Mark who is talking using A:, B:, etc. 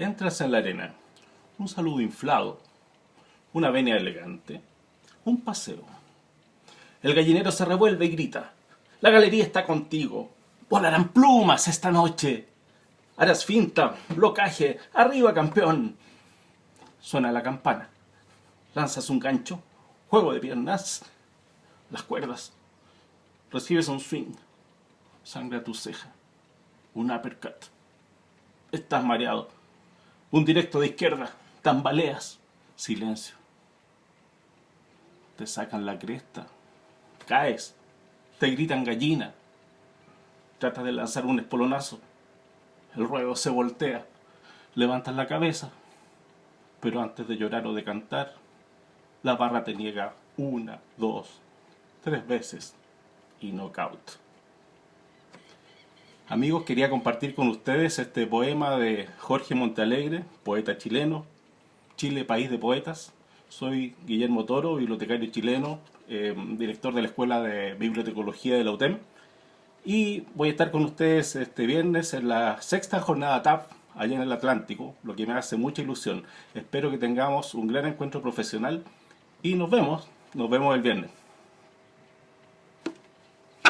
A: Entras en la arena, un saludo inflado, una venia elegante, un paseo. El gallinero se revuelve y grita, la galería está contigo, volarán plumas esta noche. Harás finta, blocaje, arriba campeón. Suena la campana, lanzas un gancho, juego de piernas, las cuerdas, recibes un swing, sangre a tu ceja, un uppercut. Estás mareado, un directo de izquierda, tambaleas, silencio. Te sacan la cresta, caes, te gritan gallina, tratas de lanzar un espolonazo, el ruedo se voltea, levantas la cabeza, pero antes de llorar o de cantar, la barra te niega una, dos, tres veces y knockout. Amigos, quería compartir con ustedes este poema de Jorge Montalegre, poeta chileno, Chile, país de poetas. Soy Guillermo Toro, bibliotecario chileno, eh, director de la Escuela de Bibliotecología de la UTEM. Y voy a estar con ustedes este viernes en la sexta jornada TAP, allá en el Atlántico, lo que me hace mucha ilusión. Espero que tengamos un gran encuentro profesional y nos vemos, nos vemos el viernes.